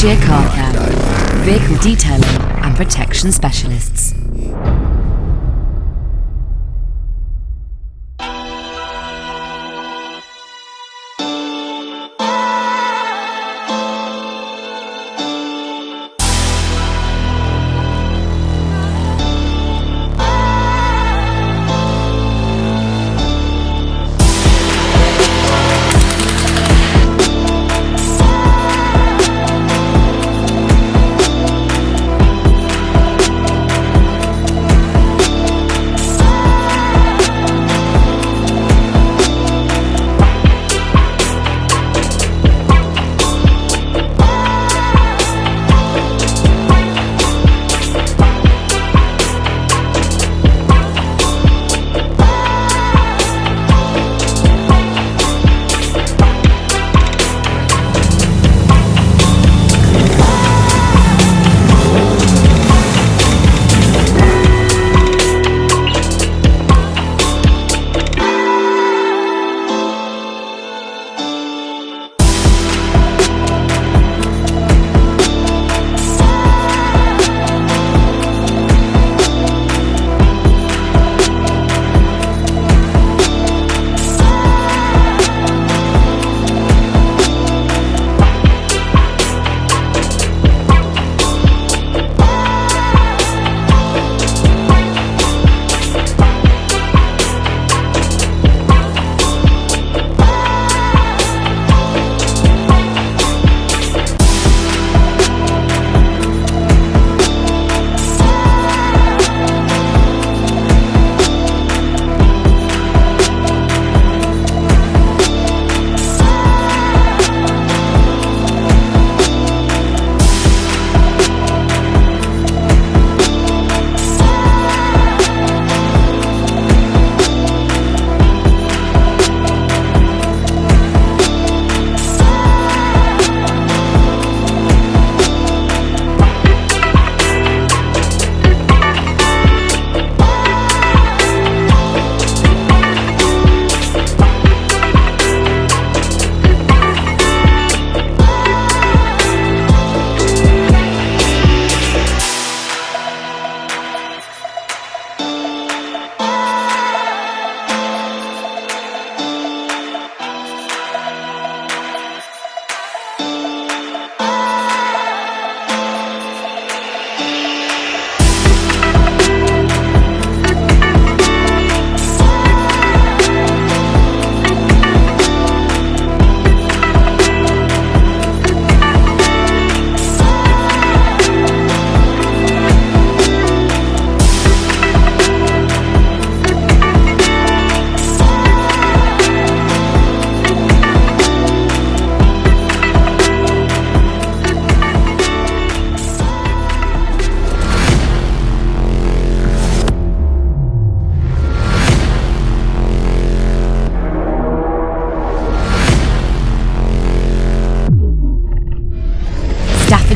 Staffordshire Car Care, vehicle detailing and protection specialists.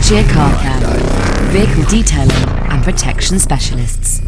Staffordshire Car Care, vehicle detailing and protection specialists.